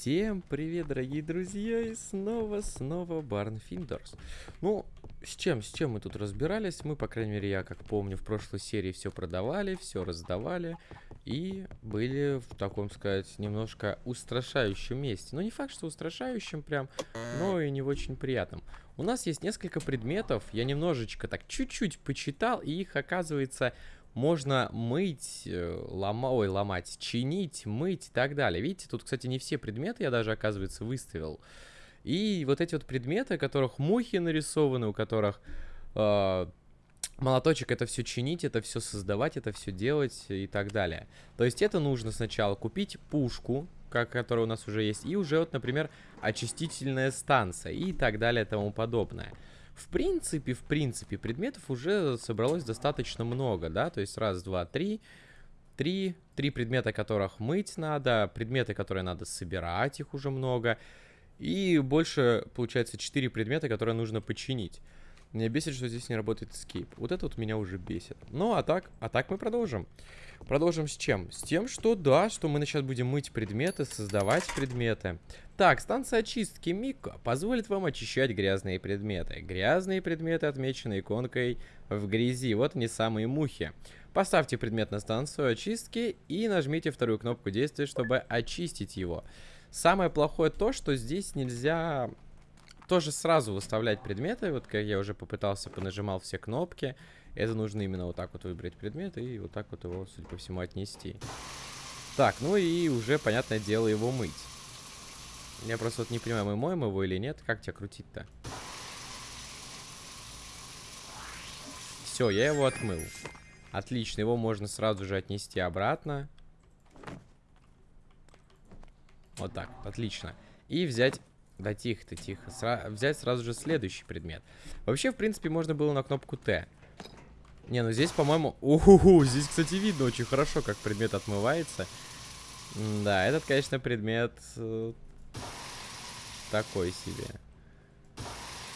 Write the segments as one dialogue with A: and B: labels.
A: Всем привет, дорогие друзья, и снова, снова Барн Финдерс. Ну, с чем, с чем мы тут разбирались? Мы, по крайней мере, я, как помню, в прошлой серии все продавали, все раздавали, и были в таком, сказать, немножко устрашающем месте. Ну, не факт, что устрашающем прям, но и не очень приятным. У нас есть несколько предметов, я немножечко так чуть-чуть почитал, и их, оказывается, можно мыть, э, лома, ой, ломать, чинить, мыть и так далее. Видите, тут, кстати, не все предметы я даже, оказывается, выставил. И вот эти вот предметы, у которых мухи нарисованы, у которых э, молоточек это все чинить, это все создавать, это все делать и так далее. То есть это нужно сначала купить пушку, как, которая у нас уже есть, и уже вот, например, очистительная станция и так далее и тому подобное. В принципе, в принципе, предметов уже собралось достаточно много, да, то есть раз, два, три, три, три предмета, которых мыть надо, предметы, которые надо собирать, их уже много, и больше, получается, четыре предмета, которые нужно починить. Меня бесит, что здесь не работает escape. Вот это вот меня уже бесит. Ну, а так, а так мы продолжим. Продолжим с чем? С тем, что да, что мы сейчас будем мыть предметы, создавать предметы. Так, станция очистки Мика позволит вам очищать грязные предметы. Грязные предметы отмечены иконкой в грязи. Вот они самые мухи. Поставьте предмет на станцию очистки и нажмите вторую кнопку действия, чтобы очистить его. Самое плохое то, что здесь нельзя тоже сразу выставлять предметы. Вот как я уже попытался, понажимал все кнопки. Это нужно именно вот так вот выбрать предмет и вот так вот его, судя по всему, отнести. Так, ну и уже, понятное дело, его мыть. Я просто вот не понимаю, мы моем его или нет. Как тебя крутить-то? Все, я его отмыл. Отлично, его можно сразу же отнести обратно. Вот так, отлично. И взять да тихо ты, тихо. Сра взять сразу же следующий предмет. Вообще, в принципе, можно было на кнопку Т. Не, ну здесь, по-моему... Уху, здесь, кстати, видно очень хорошо, как предмет отмывается. М да, этот, конечно, предмет... Э такой себе.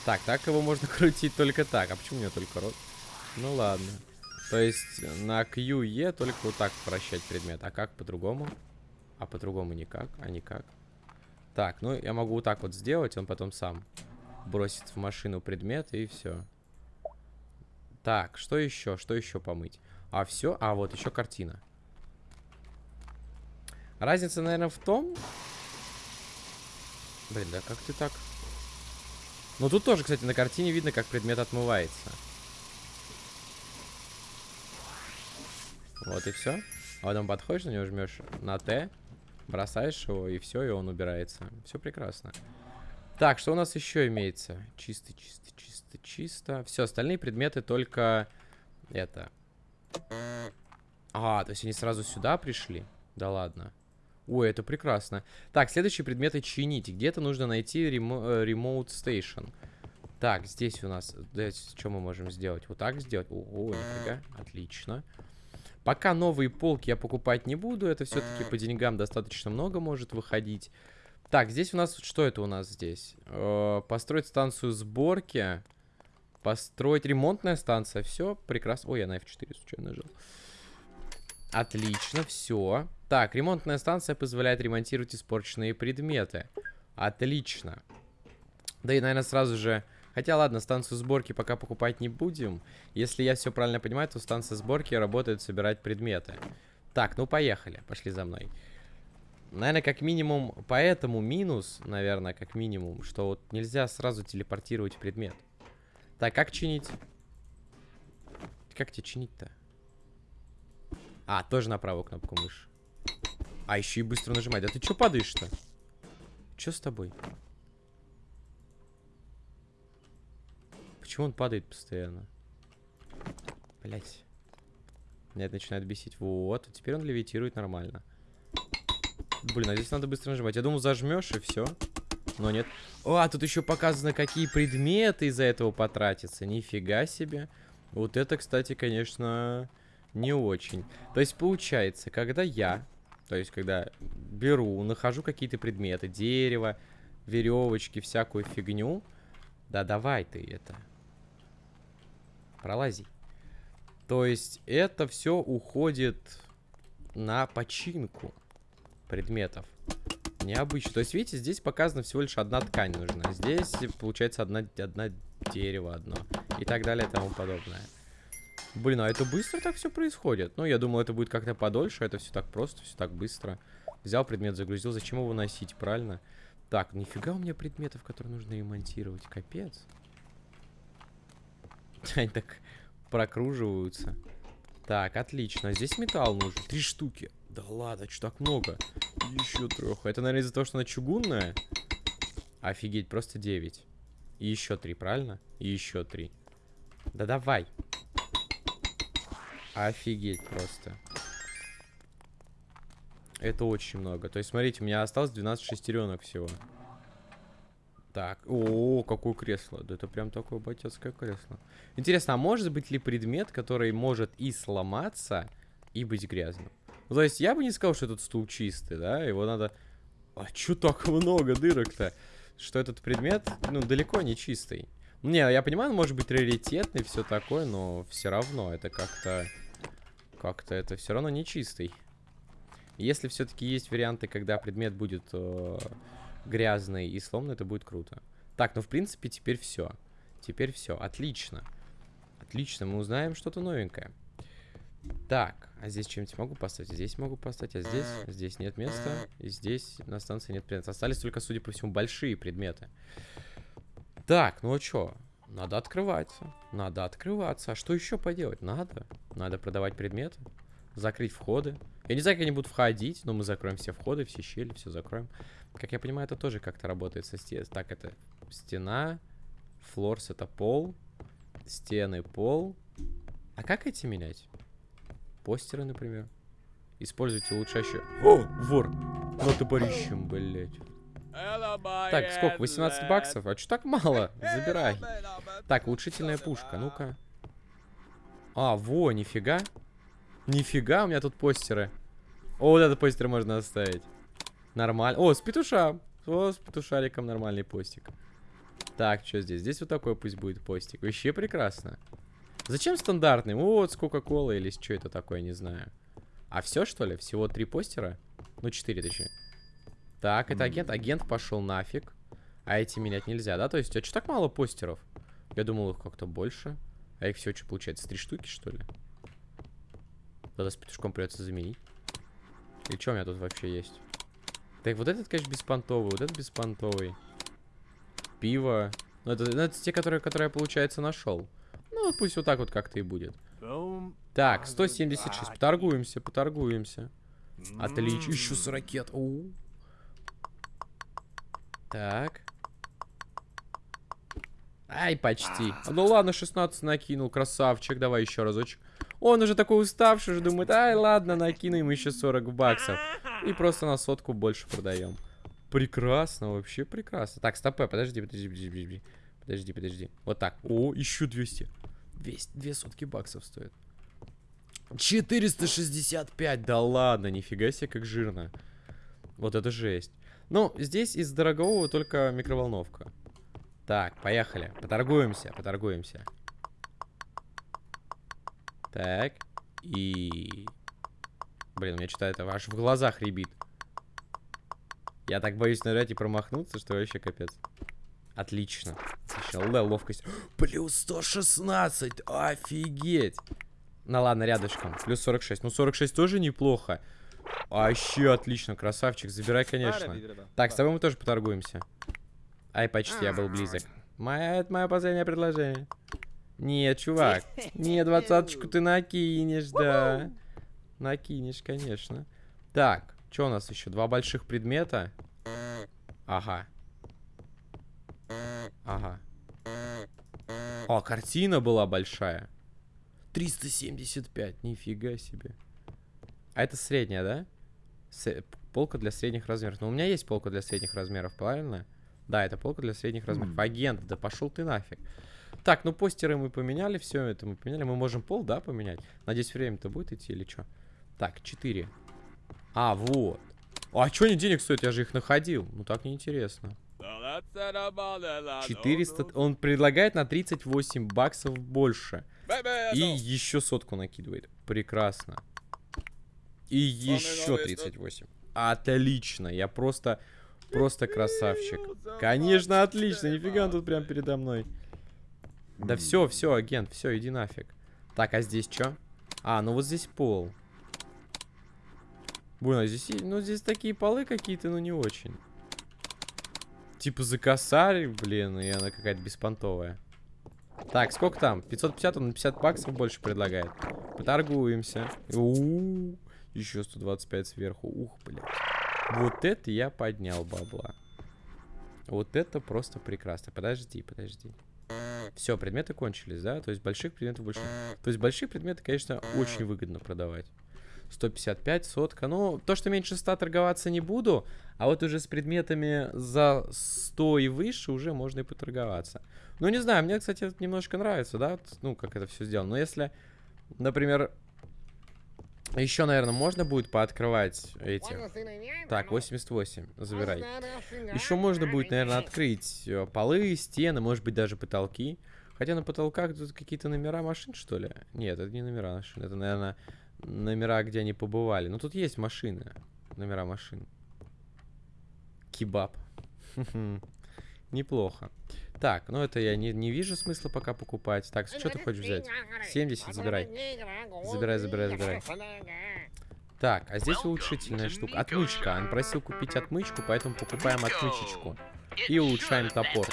A: Так, так его можно крутить только так. А почему у меня только рот? Ну ладно. То есть на QE только вот так вращать предмет. А как по-другому? А по-другому никак. А никак. Так, ну я могу вот так вот сделать, он потом сам бросит в машину предмет и все. Так, что еще? Что еще помыть? А, все? А, вот еще картина. Разница, наверное, в том... Блин, да как ты так... Ну, тут тоже, кстати, на картине видно, как предмет отмывается. Вот и все. А потом подходишь на него, жмешь на Т, Бросаешь его, и все, и он убирается. Все прекрасно. Так, что у нас еще имеется? Чисто, чисто, чисто, чисто. Все, остальные предметы только это. А, то есть они сразу сюда пришли? Да ладно. Ой, это прекрасно. Так, следующие предметы чинить. Где-то нужно найти ремо э, Remote Station. Так, здесь у нас... Здесь, что мы можем сделать? Вот так сделать? О, нифига. Отлично. Пока новые полки я покупать не буду. Это все-таки по деньгам достаточно много может выходить. Так, здесь у нас... Что это у нас здесь? Э, построить станцию сборки. Построить ремонтная станция. Все прекрасно. Ой, я на F4 случайно нажал. Отлично, все. Так, ремонтная станция позволяет ремонтировать испорченные предметы. Отлично. Да и, наверное, сразу же Хотя, ладно, станцию сборки пока покупать не будем. Если я все правильно понимаю, то станция сборки работает собирать предметы. Так, ну поехали. Пошли за мной. Наверное, как минимум, поэтому минус, наверное, как минимум, что вот нельзя сразу телепортировать предмет. Так, как чинить? Как тебе чинить-то? А, тоже на правую кнопку мыши. А, еще и быстро нажимать. Да ты что падаешь-то? Что с тобой? Почему он падает постоянно? Блять. Меня это начинает бесить. Вот, а теперь он левитирует нормально. Блин, а здесь надо быстро нажимать. Я думал, зажмешь и все. Но нет. О, а тут еще показано, какие предметы из-за этого потратятся. Нифига себе. Вот это, кстати, конечно, не очень. То есть, получается, когда я, то есть, когда беру, нахожу какие-то предметы, дерево, веревочки, всякую фигню. Да давай ты это. Пролази. То есть это все уходит на починку предметов. Необычно. То есть, видите, здесь показано всего лишь одна ткань нужна. Здесь, получается, одна, одна дерево одно. И так далее, и тому подобное. Блин, а это быстро так все происходит? Ну, я думал, это будет как-то подольше. Это все так просто, все так быстро. Взял предмет, загрузил. Зачем его носить, правильно? Так, нифига у меня предметов, которые нужно ремонтировать. Капец. Они так прокруживаются. Так, отлично. Здесь металл нужен. Три штуки. Да ладно, что так много? Еще трех. Это, наверное, из-за того, что она чугунная. Офигеть, просто 9. И еще три, правильно? И еще три. Да давай. Офигеть просто. Это очень много. То есть, смотрите, у меня осталось 12 шестеренок всего. Так, о, какое кресло. Да это прям такое ботецкое кресло. Интересно, а может быть ли предмет, который может и сломаться, и быть грязным? Ну, то есть я бы не сказал, что этот стул чистый, да? Его надо... А чё так много дырок-то? Что этот предмет, ну, далеко не чистый. Не, я понимаю, он может быть раритетный, все такое, но все равно это как-то... Как-то это все равно не чистый. Если все-таки есть варианты, когда предмет будет... Э грязный и сломанный, это будет круто. Так, ну в принципе теперь все. Теперь все. Отлично. Отлично, мы узнаем что-то новенькое. Так, а здесь чем-нибудь могу поставить? Здесь могу поставить, а здесь? Здесь нет места. И здесь на станции нет предметов. Остались только, судя по всему, большие предметы. Так, ну а что? Надо открываться. Надо открываться. А что еще поделать? Надо. Надо продавать предметы. Закрыть входы. Я не знаю, как они будут входить, но мы закроем все входы, все щели, все закроем. Как я понимаю, это тоже как-то работает со стеной. Так, это стена. Флорс это пол. Стены, пол. А как эти менять? Постеры, например. Используйте лучшаще. О, вор! Ну топорищем, блять. Так, сколько? 18 баксов? А что так мало? Забирай. Так, улучшительная пушка. Ну-ка. А, во, нифига. Нифига, у меня тут постеры. О, вот этот постер можно оставить. Нормально. О, с петушам. О, с петушариком нормальный постик. Так, что здесь? Здесь вот такой пусть будет постик. Вообще прекрасно. Зачем стандартный? Вот с Кока-Колой или что это такое, не знаю. А все, что ли? Всего три постера? Ну, четыре, точнее. Так, это агент. Агент пошел нафиг. А эти менять нельзя, да? То есть, а что так мало постеров? Я думал, их как-то больше. А их все что получается? Три штуки, что ли? Тогда с петушком придется заменить. И что у меня тут вообще есть? Так, вот этот, конечно, беспонтовый, вот этот беспонтовый. Пиво. Ну, это, ну, это те, которые, которые я, получается, нашел. Ну, пусть вот так вот как-то и будет. Так, 176. Поторгуемся, поторгуемся. Отлично. Еще с ракет. У -у -у. Так. Ай, почти. Ну ладно, 16 накинул. Красавчик. Давай еще разочек. Он уже такой уставший, уже думает, ай, ладно, накину еще 40 баксов. И просто на сотку больше продаем. Прекрасно, вообще прекрасно. Так, стопэ, подожди, подожди, подожди, подожди. Подожди, подожди. Вот так. О, еще 200. 200, 2 сотки баксов стоит. 465, да ладно, нифига себе, как жирно. Вот это жесть. Ну, здесь из дорогого только микроволновка. Так, поехали. Поторгуемся, поторгуемся. Так. И... Блин, у меня что-то это аж в глазах ребит. Я так боюсь нырять и промахнуться, что вообще капец. Отлично. Отлично. Л, ловкость. Плюс 116. Офигеть. Ну ладно, рядышком. Плюс 46. Ну 46 тоже неплохо. Вообще отлично, красавчик. Забирай, конечно. Так, с тобой мы тоже поторгуемся. Ай, почти, я был близок. Моя, это мое последнее предложение. Нет, чувак. Не, двадцаточку ты накинешь, да. Накинешь, конечно. Так, что у нас еще? Два больших предмета. Ага. Ага. О, картина была большая. 375, нифига себе. А это средняя, да? С полка для средних размеров. Но у меня есть полка для средних размеров, правильно? Да, это полка для средних размеров. Агент, да пошел ты нафиг. Так, ну постеры мы поменяли, все это мы поменяли. Мы можем пол, да, поменять? Надеюсь, время-то будет идти или что? Так, 4. А, вот. А что они денег стоят? Я же их находил. Ну так неинтересно. 400... Он предлагает на 38 баксов больше. И еще сотку накидывает. Прекрасно. И еще 38. Отлично, я просто, просто красавчик. Конечно, отлично, нифига он тут прям передо мной. Да все, все, агент, все, иди нафиг. Так, а здесь что? А, ну вот здесь пол. Блин, а здесь, ну здесь такие полы какие-то, ну не очень. Типа за косарь, блин, и она какая-то беспонтовая. Так, сколько там? 550, он на 50 баксов больше предлагает. Поторгуемся. У -у -у. Еще 125 сверху. Ух, блядь. Вот это я поднял бабла. Вот это просто прекрасно. Подожди, подожди. Все, предметы кончились, да? То есть больших предметов больше... То есть большие предметы, конечно, очень выгодно продавать. 155, сотка. Ну, то, что меньше 100 торговаться не буду, а вот уже с предметами за 100 и выше уже можно и поторговаться. Ну, не знаю, мне, кстати, это немножко нравится, да? Ну, как это все сделано. Но если, например, еще, наверное, можно будет пооткрывать эти. Так, 88, забирай. Еще можно будет, наверное, открыть э, полы, стены, может быть, даже потолки. Хотя на потолках тут какие-то номера машин, что ли? Нет, это не номера машин. Это, наверное, номера, где они побывали. Ну, тут есть машины. Номера машин. Кебаб. Неплохо. Так, ну это я не, не вижу смысла пока покупать. Так, что ты хочешь взять? 70, забирай. Забирай, забирай, забирай. Так, а здесь улучшительная штука. Отмычка. Он просил купить отмычку, поэтому покупаем отмычечку. И улучшаем топор.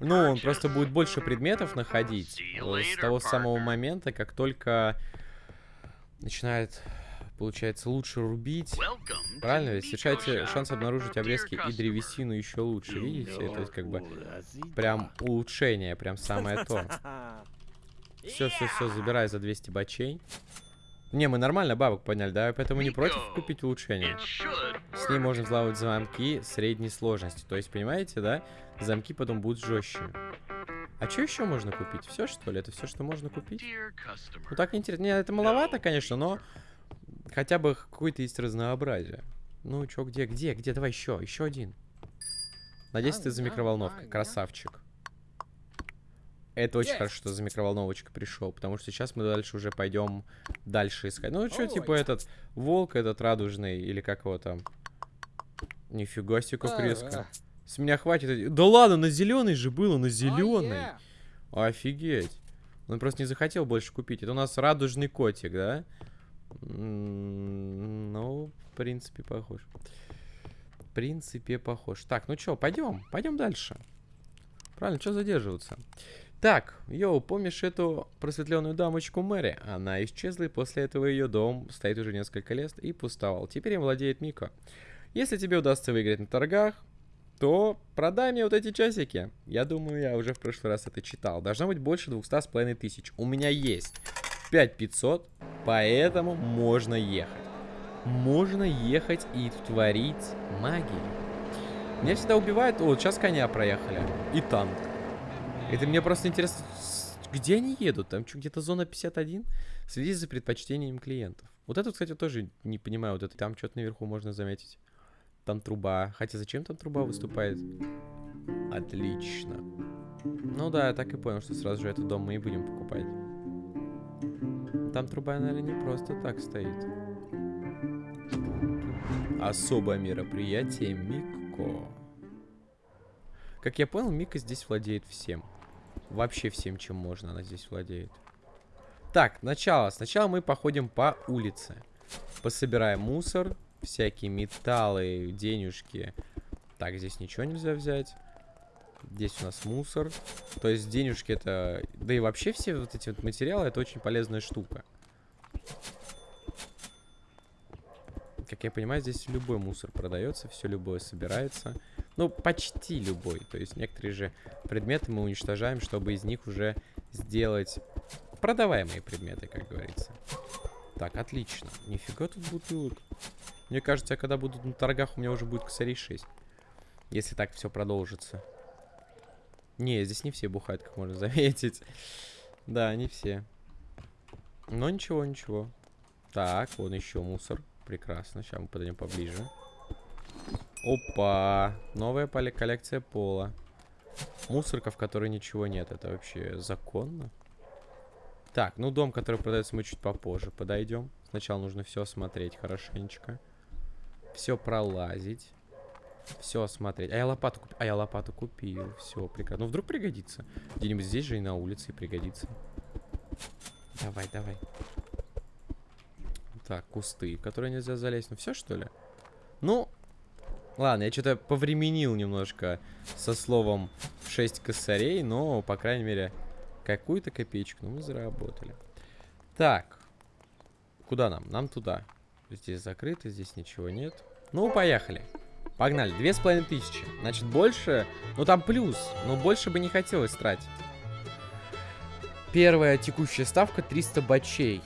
A: Ну, он просто будет больше предметов находить с того самого момента, как только начинает получается, лучше рубить. Правильно ведь? Снижаете шанс обнаружить обрезки и древесину еще лучше. Видите? То есть, как бы, прям улучшение, прям самое то. Все, все, все, забирай за 200 бачей. Не, мы нормально бабок подняли, да? Поэтому не против купить улучшение. С ней можно взлавывать замки средней сложности. То есть, понимаете, да? Замки потом будут жестче. А что еще можно купить? Все, что ли? Это все, что можно купить? Ну, так интересно. Не, это маловато, конечно, но хотя бы какое-то есть разнообразие. Ну, чё, где, где, где? Давай еще, еще один. Надеюсь, ты за микроволновкой. Красавчик. Это очень хорошо, что за микроволновочка пришел, потому что сейчас мы дальше уже пойдем дальше искать. Ну, что, типа этот волк, этот радужный, или как его там? Нифига себе, как резко. С меня хватит. Да ладно, на зеленый же было, на зеленый. Офигеть. Он просто не захотел больше купить. Это у нас радужный котик, да? Ну, в принципе, похож. В принципе, похож. Так, ну что, пойдем, пойдем дальше. Правильно, что задерживаться? Так, йоу, помнишь эту просветленную дамочку Мэри? Она исчезла, и после этого ее дом стоит уже несколько лет и пустовал. Теперь им владеет Мика. Если тебе удастся выиграть на торгах, то продай мне вот эти часики. Я думаю, я уже в прошлый раз это читал. Должно быть больше 200 с половиной тысяч. У меня есть 5500, поэтому можно ехать. Можно ехать и творить магию. Меня всегда убивают... Вот сейчас коня проехали. И танк. Это мне просто интересно, где они едут? Там что, где-то зона 51? Следи за предпочтением клиентов. Вот это, кстати, тоже не понимаю. Вот это там что-то наверху можно заметить. Там труба. Хотя зачем там труба выступает? Отлично. Ну да, я так и понял, что сразу же этот дом мы и будем покупать. Там труба, наверное, не просто так стоит. Особое мероприятие Микко. Как я понял, Мика здесь владеет всем. Вообще всем, чем можно, она здесь владеет. Так, начало. Сначала мы походим по улице. Пособираем мусор, всякие металлы, денежки. Так, здесь ничего нельзя взять. Здесь у нас мусор. То есть денежки это... Да и вообще все вот эти вот материалы это очень полезная штука. Как я понимаю, здесь любой мусор продается, все любое собирается. Ну, почти любой. То есть некоторые же предметы мы уничтожаем, чтобы из них уже сделать продаваемые предметы, как говорится. Так, отлично. Нифига тут бутылок. Мне кажется, когда буду на торгах, у меня уже будет косарей 6. Если так все продолжится. Не, здесь не все бухают, как можно заметить. Да, не все. Но ничего, ничего. Так, вон еще мусор. Прекрасно. Сейчас мы подойдем поближе. Опа! Новая коллекция пола. Мусорка, в которой ничего нет. Это вообще законно? Так, ну дом, который продается, мы чуть попозже подойдем. Сначала нужно все осмотреть хорошенечко. Все пролазить. Все смотреть. А я лопату, куп... а я лопату купил. Все, прекрасно. Ну, вдруг пригодится. Где-нибудь здесь же и на улице пригодится. Давай, давай. Так, кусты, которые нельзя залезть. Ну, все, что ли? Ну, ладно, я что-то повременил немножко со словом 6 косарей, но, по крайней мере, какую-то копеечку ну, мы заработали. Так. Куда нам? Нам туда. Здесь закрыто, здесь ничего нет. Ну, поехали. Погнали. Две с половиной тысячи. Значит, больше... Ну, там плюс. Но больше бы не хотелось тратить. Первая текущая ставка 300 бачей.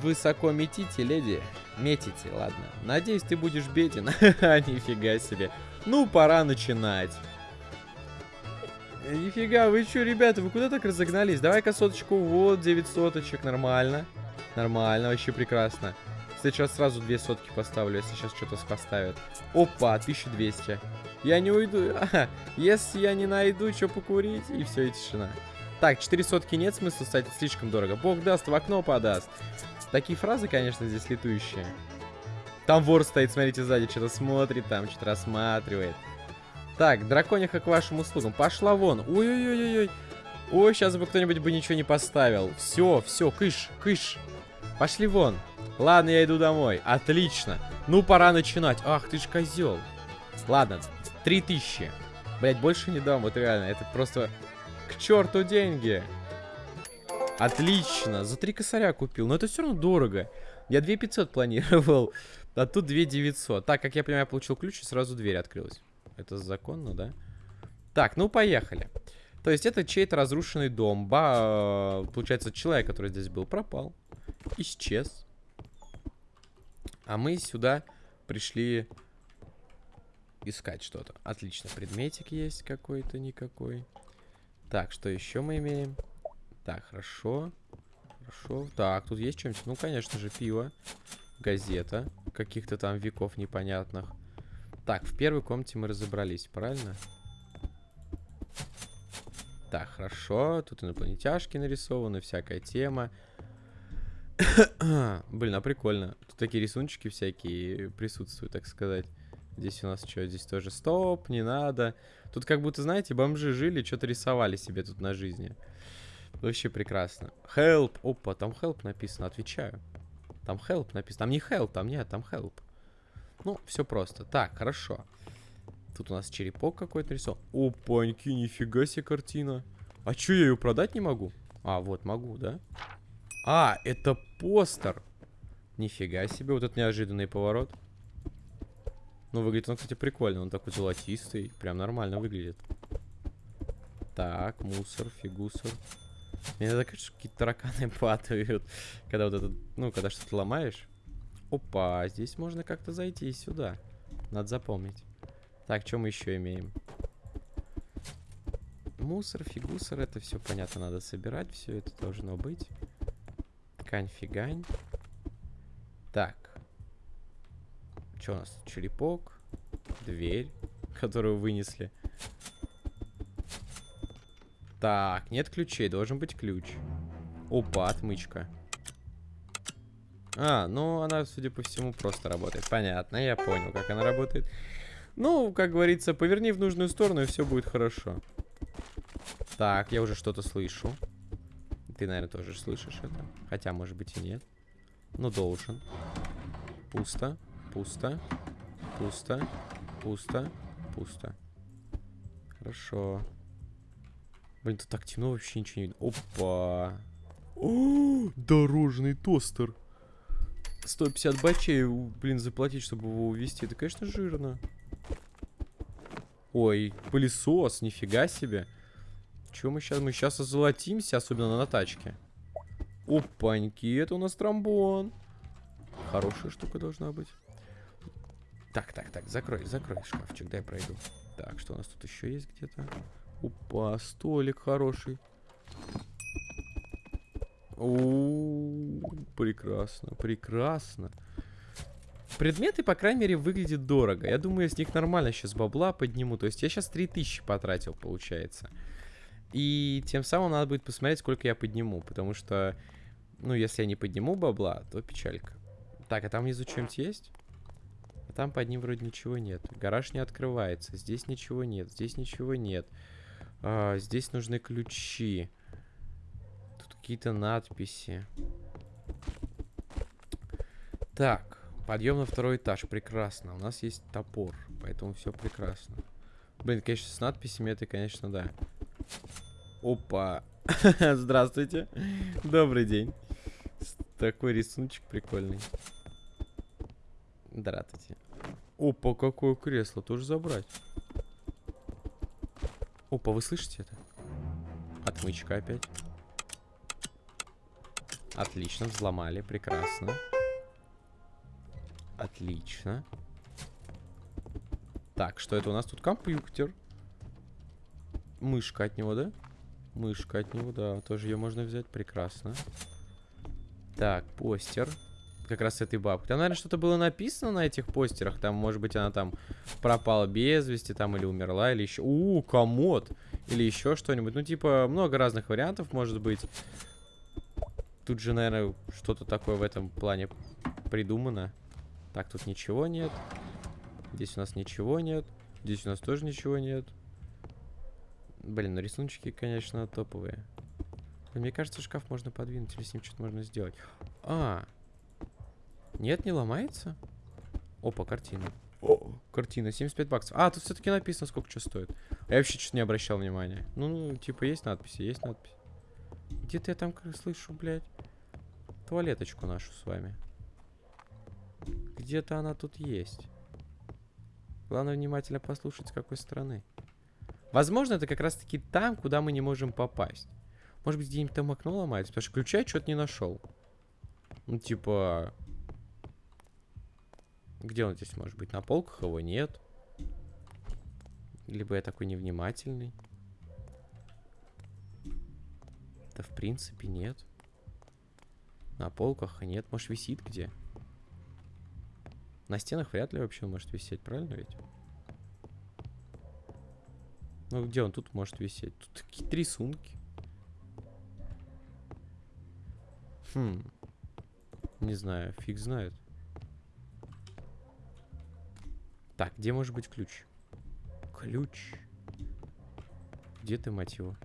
A: Высоко метите, леди. Метите, ладно. Надеюсь, ты будешь беден. Нифига себе. Ну, пора начинать. Нифига, вы что, ребята, вы куда так разогнались? Давай-ка соточку. Вот, 9 соточек. Нормально. Нормально, вообще прекрасно. Сейчас сразу две сотки поставлю, если сейчас что-то поставят. Опа, 1200. Я не уйду. если я не найду, что покурить, и все, и тишина. Так, 4 сотки нет смысла, кстати, слишком дорого. Бог даст, в окно подаст. Такие фразы, конечно, здесь летующие. Там вор стоит, смотрите, сзади, что-то смотрит, там что-то рассматривает. Так, дракониха к вашим услугам. Пошла вон. Ой-ой-ой-ой. Ой, сейчас бы кто-нибудь бы ничего не поставил. Все, все, кыш, кыш. Пошли вон. Ладно, я иду домой. Отлично. Ну, пора начинать. Ах, ты ж козел. Ладно, 3000. Блять, больше не дам, вот реально. Это просто к черту деньги. Отлично. За три косаря купил. Но это все равно дорого. Я 2500 планировал. А тут 2900. Так, как я понимаю, я получил ключ и сразу дверь открылась. Это законно, да? Так, ну поехали. То есть это чей-то разрушенный дом. Ба, получается, человек, который здесь был, пропал. Исчез. А мы сюда пришли искать что-то. Отлично, предметик есть какой-то, никакой. Так, что еще мы имеем? Так, хорошо. Хорошо. Так, тут есть что-нибудь? Ну, конечно же, пиво. Газета. Каких-то там веков непонятных. Так, в первой комнате мы разобрались, правильно? Так, хорошо. Тут инопланетяшки нарисованы, всякая тема. Блин, а прикольно. Такие рисунчики всякие присутствуют, так сказать. Здесь у нас что? Здесь тоже стоп, не надо. Тут как будто, знаете, бомжи жили, что-то рисовали себе тут на жизни. Вообще прекрасно. Help. Опа, там help написано, отвечаю. Там help написано. Там не help, там нет, там help. Ну, все просто. Так, хорошо. Тут у нас черепок какой-то рисован. Опаньки, нифига себе картина. А что, я ее продать не могу? А, вот, могу, да? А, это постер. Нифига себе, вот этот неожиданный поворот. Ну, выглядит он, кстати, прикольно. Он такой золотистый. Прям нормально выглядит. Так, мусор, фигусор. Мне иногда кажется, что какие-то тараканы падают. Когда вот этот, ну, когда что-то ломаешь. Опа, здесь можно как-то зайти сюда. Надо запомнить. Так, что мы еще имеем? Мусор, фигусор, это все понятно, надо собирать. Все это должно быть. Ткань, фигань. Так. Что у нас? Черепок. Дверь, которую вынесли. Так, нет ключей, должен быть ключ. Опа, отмычка. А, ну она, судя по всему, просто работает. Понятно, я понял, как она работает. Ну, как говорится, поверни в нужную сторону, и все будет хорошо. Так, я уже что-то слышу. Ты, наверное, тоже слышишь это. Хотя, может быть, и нет. Ну, должен. Пусто, пусто, пусто, пусто, пусто. Хорошо. Блин, тут так темно, вообще ничего не видно. Опа. О, дорожный тостер. 150 бачей, блин, заплатить, чтобы его увезти. Это, конечно, жирно. Ой, пылесос, нифига себе. Че мы сейчас? Мы сейчас озолотимся, особенно на тачке. Опаньки, это у нас тромбон. Хорошая штука должна быть. Так, так, так, закрой, закрой шкафчик, дай пройду. Так, что у нас тут еще есть где-то? Опа, столик хороший. О, прекрасно, прекрасно. Предметы, по крайней мере, выглядят дорого. Я думаю, с них нормально сейчас бабла подниму. То есть я сейчас 3000 потратил, получается. И тем самым надо будет посмотреть, сколько я подниму. Потому что, ну, если я не подниму бабла, то печалька. Так, а там внизу что-нибудь есть? А там под ним вроде ничего нет. Гараж не открывается. Здесь ничего нет. Здесь ничего нет. А, здесь нужны ключи. Тут какие-то надписи. Так, подъем на второй этаж. Прекрасно. У нас есть топор, поэтому все прекрасно. Блин, конечно, с надписями это, конечно, да. Опа. Здравствуйте. Добрый день. Такой рисуночек прикольный. Здравствуйте. Опа, какое кресло. Тоже забрать. Опа, вы слышите это? Отмычка опять. Отлично, взломали. Прекрасно. Отлично. Так, что это у нас тут? Компьютер. Мышка от него, да? Мышка от него, да. Тоже ее можно взять. Прекрасно. Так, постер. Как раз этой бабкой. Там, наверное, что-то было написано на этих постерах. Там, может быть, она там пропала без вести, там, или умерла, или еще... У, комод! Или еще что-нибудь. Ну, типа, много разных вариантов, может быть. Тут же, наверное, что-то такое в этом плане придумано. Так, тут ничего нет. Здесь у нас ничего нет. Здесь у нас тоже ничего нет. Блин, ну рисуночки, конечно, топовые. Мне кажется, шкаф можно подвинуть, или с ним что-то можно сделать. А, нет, не ломается? Опа, картина. О, картина, 75 баксов. А, тут все-таки написано, сколько что стоит. А я вообще что-то не обращал внимания. Ну, ну, типа, есть надписи, есть надпись. Где-то я там слышу, блядь, туалеточку нашу с вами. Где-то она тут есть. Главное внимательно послушать, с какой стороны. Возможно, это как раз-таки там, куда мы не можем попасть. Может быть, где-нибудь там окно ломается, потому что ключа я что-то не нашел. Ну, типа... Где он здесь может быть? На полках его нет. Либо я такой невнимательный. Да, в принципе, нет. На полках нет. Может, висит где? На стенах вряд ли вообще он может висеть, правильно ведь? Ну, где он тут может висеть? Тут какие-то рисунки. Хм. Не знаю, фиг знает. Так, где может быть ключ? Ключ. Где ты, мать его?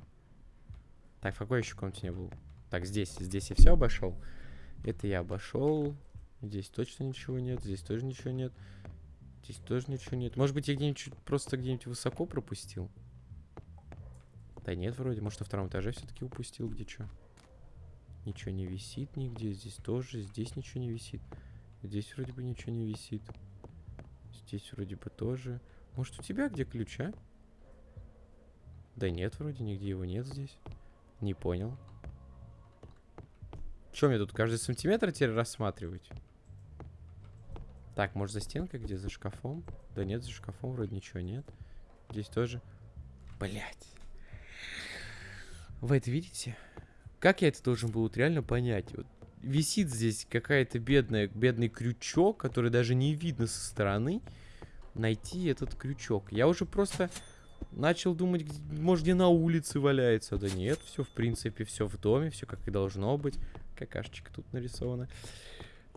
A: Так, в какой еще комнате не был? Так, здесь. Здесь я все обошел. Это я обошел. Здесь точно ничего нет. Здесь тоже ничего нет. Здесь тоже ничего нет. Может быть, я где-нибудь просто где-нибудь высоко пропустил? Да нет, вроде. Может, на втором этаже все-таки упустил, где что. Ничего не висит нигде. Здесь тоже. Здесь ничего не висит. Здесь вроде бы ничего не висит. Здесь вроде бы тоже. Может, у тебя где ключ, а? Да нет, вроде нигде его нет здесь. Не понял. Чем мне тут каждый сантиметр теперь рассматривать? Так, может за стенкой где? За шкафом? Да нет, за шкафом вроде ничего нет. Здесь тоже. Блять. Вы это видите? Как я это должен был вот реально понять? Вот висит здесь какая-то бедная, бедный крючок, который даже не видно со стороны. Найти этот крючок. Я уже просто начал думать, может, где на улице валяется. Да нет, все, в принципе, все в доме, все как и должно быть. Какашечка тут нарисована.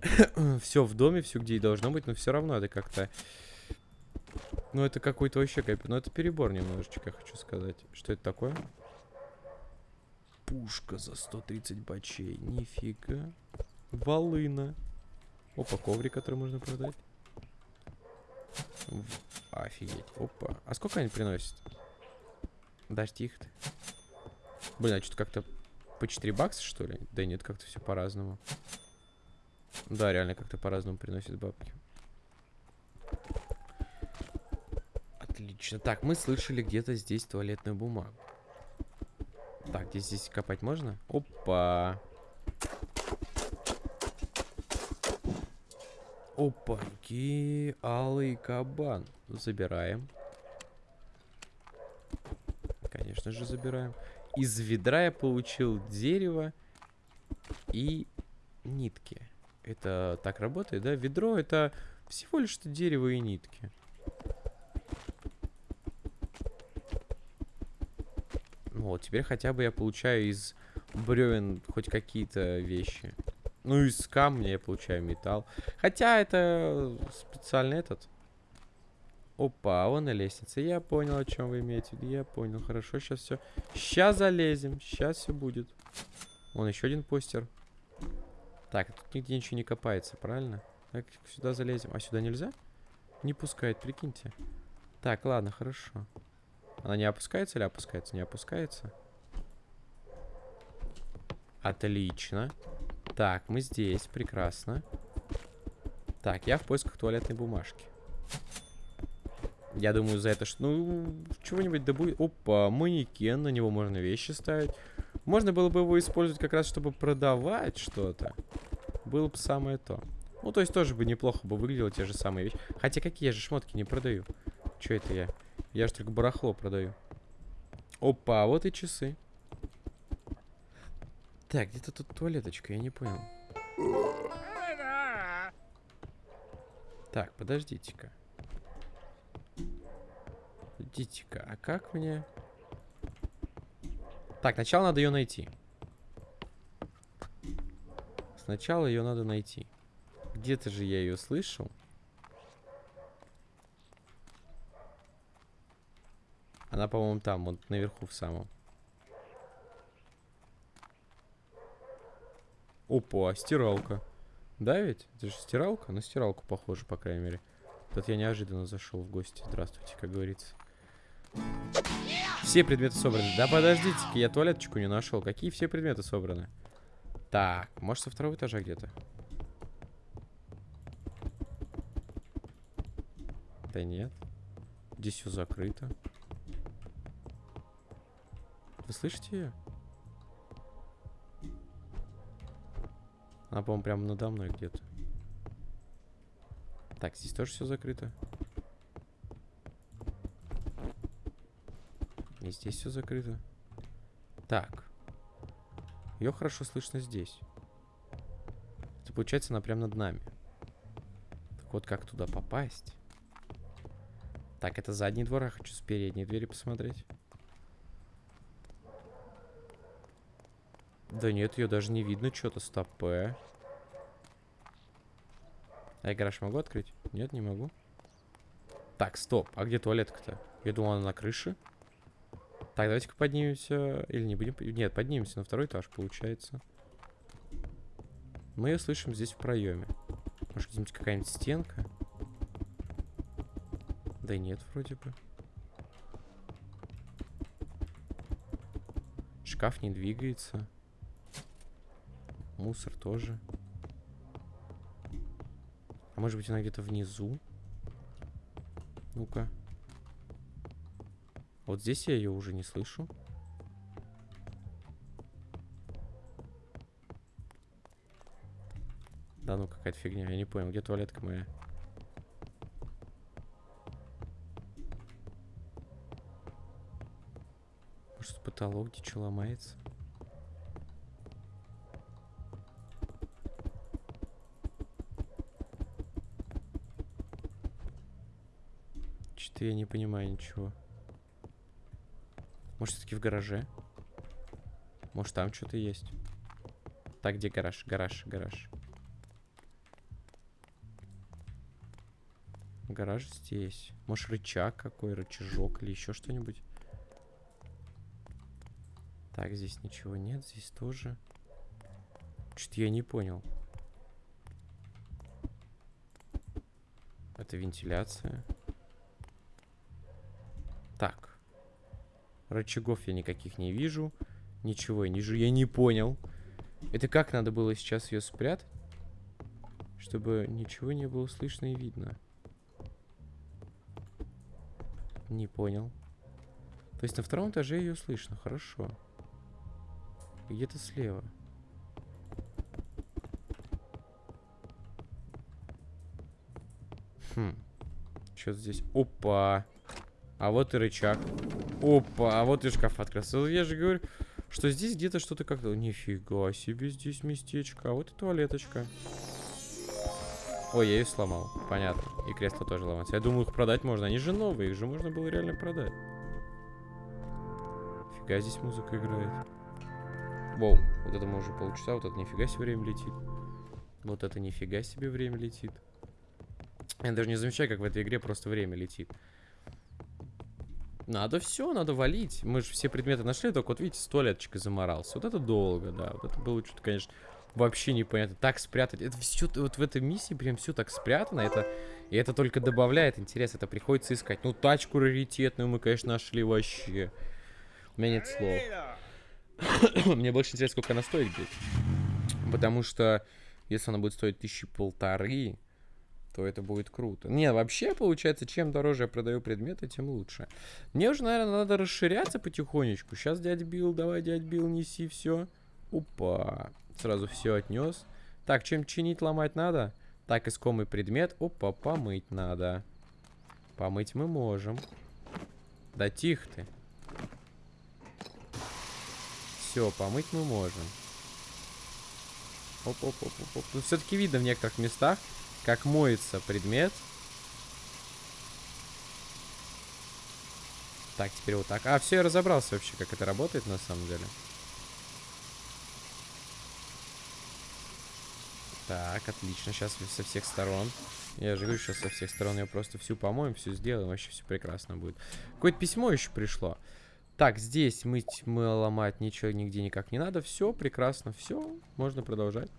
A: все в доме, все где и должно быть, но все равно это как-то... Ну, это какой-то вообще кайп. Ну, это перебор немножечко, хочу сказать. Что это такое? Пушка за 130 бачей. Нифига. Волына. Опа, коврик, который можно продать. Офигеть. Опа. А сколько они приносят? Дождь их. Блин, а что-то как-то по 4 бакса, что ли? Да нет, как-то все по-разному. Да, реально как-то по-разному приносит бабки. Отлично. Так, мы слышали где-то здесь туалетную бумагу. Так, здесь, здесь копать можно? Опа. Опаньки, алый кабан. Забираем. Конечно же, забираем. Из ведра я получил дерево и нитки. Это так работает, да? Ведро это всего лишь дерево и нитки. Вот, теперь хотя бы я получаю из бревен хоть какие-то вещи. Ну, из камня я получаю металл. Хотя это специально этот. Опа, вон на лестнице. Я понял, о чем вы имеете. Я понял. Хорошо, сейчас все. Сейчас залезем. Сейчас все будет. Вон еще один постер. Так, тут нигде ничего не копается, правильно? Так, сюда залезем. А сюда нельзя? Не пускает, прикиньте. Так, ладно, хорошо. Она не опускается или опускается? Не опускается. Отлично. Так, мы здесь. Прекрасно. Так, я в поисках туалетной бумажки. Я думаю, за это... что, Ну, чего-нибудь да будет... Опа, манекен. На него можно вещи ставить. Можно было бы его использовать как раз, чтобы продавать что-то. Было бы самое то. Ну, то есть тоже бы неплохо бы выглядело те же самые вещи. Хотя какие я же шмотки не продаю. Что это я? Я же только барахло продаю. Опа, вот и часы. Так, где-то тут туалеточка, я не понял. Так, подождите-ка. Подождите-ка, а как мне... Так, сначала надо ее найти. Сначала ее надо найти. Где-то же я ее слышал. Она, по-моему, там, вот наверху в самом. Опа, стиралка. Да ведь? Это же стиралка? На стиралку похоже, по крайней мере. Тут я неожиданно зашел в гости. Здравствуйте, как говорится. Все предметы собраны. Да подождите-ка, я туалеточку не нашел. Какие все предметы собраны? Так, может со второго этажа где-то? Да нет. Здесь все закрыто. Вы слышите ее? Она, по-моему, прямо надо мной где-то. Так, здесь тоже все закрыто. И здесь все закрыто. Так. Ее хорошо слышно здесь. Это получается она прямо над нами. Так вот, как туда попасть? Так, это задний двор, я хочу с передней двери посмотреть. Да нет, ее даже не видно, что-то стопе. А я гараж могу открыть? Нет, не могу. Так, стоп. А где туалетка-то? Я думал, она на крыше. Так, давайте-ка поднимемся. Или не будем? Нет, поднимемся на второй этаж, получается. Мы ее слышим здесь в проеме. Может, где-нибудь какая-нибудь стенка? Да нет, вроде бы. Шкаф не двигается. Мусор тоже. А может быть она где-то внизу? Ну-ка. Вот здесь я ее уже не слышу. Да ну какая-то фигня, я не понял, где туалетка моя? Может потолок где что ломается? Что-то я не понимаю ничего. Может, все-таки в гараже? Может, там что-то есть? Так, где гараж? Гараж, гараж. Гараж здесь. Может, рычаг какой, рычажок или еще что-нибудь? Так, здесь ничего нет, здесь тоже. Что-то я не понял. Это вентиляция. Так. Рычагов я никаких не вижу. Ничего я не вижу. Я не понял. Это как надо было сейчас ее спрятать? Чтобы ничего не было слышно и видно. Не понял. То есть на втором этаже ее слышно. Хорошо. Где-то слева. Хм. Что здесь? Опа. А вот и рычаг. Опа, а вот и шкаф открылся. Я же говорю, что здесь где-то что-то как-то... Нифига себе здесь местечко. А вот и туалеточка. Ой, я ее сломал. Понятно. И кресло тоже ломается. Я думаю, их продать можно. Они же новые, их же можно было реально продать. Фига здесь музыка играет. Воу, вот это мы уже полчаса, вот это нифига себе время летит. Вот это нифига себе время летит. Я даже не замечаю, как в этой игре просто время летит. Надо все, надо валить. Мы же все предметы нашли, только вот видите, с туалеточкой заморался. Вот это долго, да. Вот это было что-то, конечно, вообще непонятно. Так спрятать. Это все вот в этой миссии прям все так спрятано. Это, и это только добавляет интерес. Это приходится искать. Ну, тачку раритетную мы, конечно, нашли вообще. У меня нет слов. Мне больше интересно, сколько она стоит будет. Потому что если она будет стоить тысячи полторы, то это будет круто. Не, вообще, получается, чем дороже я продаю предметы, тем лучше. Мне уже, наверное, надо расширяться потихонечку. Сейчас, дядь Билл, давай, дядь Билл, неси все. Опа. Сразу все отнес. Так, чем чинить, ломать надо? Так, искомый предмет. Опа, помыть надо. Помыть мы можем. Да тихо ты. Все, помыть мы можем. Оп-оп-оп-оп. Ну, все-таки видно в некоторых местах, как моется предмет. Так, теперь вот так. А, все, я разобрался вообще, как это работает на самом деле. Так, отлично. Сейчас со всех сторон. Я же говорю, сейчас со всех сторон я просто всю помоем, все сделаем. Вообще все прекрасно будет. Какое-то письмо еще пришло. Так, здесь мыть, мы ломать ничего нигде никак не надо. Все прекрасно, все. Можно продолжать.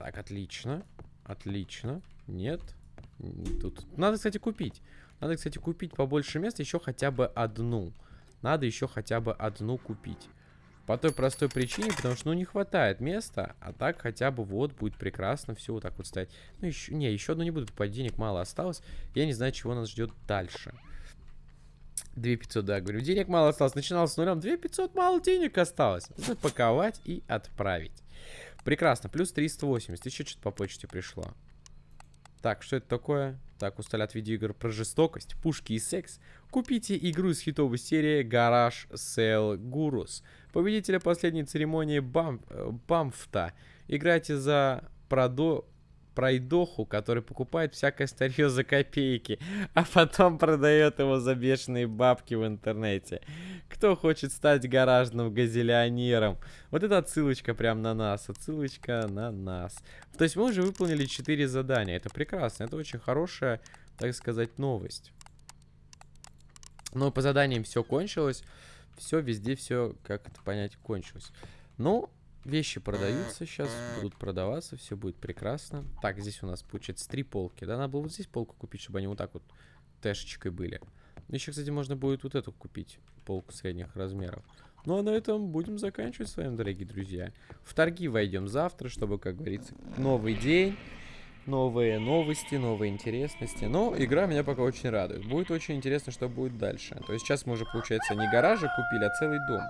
A: Так, отлично. Отлично. Нет. Тут надо, кстати, купить. Надо, кстати, купить побольше места. Еще хотя бы одну. Надо еще хотя бы одну купить. По той простой причине, потому что, ну, не хватает места. А так хотя бы вот будет прекрасно все вот так вот стоять. Ну, еще, не, еще одну не буду покупать. Денег мало осталось. Я не знаю, чего нас ждет дальше. 2500, да, говорю. Денег мало осталось. Начинал с нулем. 2500 мало денег осталось. Запаковать и отправить. Прекрасно, плюс 380. Еще что-то по почте пришло. Так, что это такое? Так, усталят видеоигр про жестокость, пушки и секс. Купите игру из хитовой серии Garage Sale Gurus. Победителя последней церемонии Бам... Э, Бамфта. Играйте за продо пройдоху, который покупает всякое старье за копейки, а потом продает его за бешеные бабки в интернете. Кто хочет стать гаражным газелионером? Вот это отсылочка прям на нас, отсылочка на нас. То есть мы уже выполнили 4 задания, это прекрасно, это очень хорошая, так сказать, новость. Но по заданиям все кончилось, все везде, все, как это понять, кончилось. Ну, Вещи продаются сейчас, будут продаваться, все будет прекрасно. Так, здесь у нас получается три полки. Да, надо было вот здесь полку купить, чтобы они вот так вот тэшечкой были. Еще, кстати, можно будет вот эту купить, полку средних размеров. Ну а на этом будем заканчивать с вами, дорогие друзья. В торги войдем завтра, чтобы, как говорится, новый день, новые новости, новые интересности. Но игра меня пока очень радует. Будет очень интересно, что будет дальше. То есть сейчас мы уже, получается, не гаражи купили, а целый дом.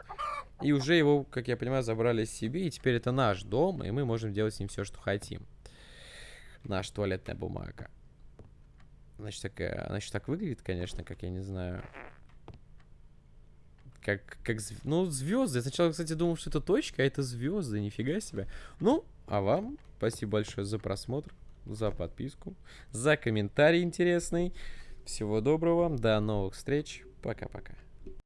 A: И уже его, как я понимаю, забрали себе. И теперь это наш дом, и мы можем делать с ним все, что хотим. Наша туалетная бумага. Значит, такая, значит, так выглядит, конечно, как я не знаю. Как, как, ну, звезды. Я сначала, кстати, думал, что это точка, а это звезды, нифига себе. Ну, а вам спасибо большое за просмотр, за подписку, за комментарий интересный. Всего доброго, до новых встреч, пока-пока.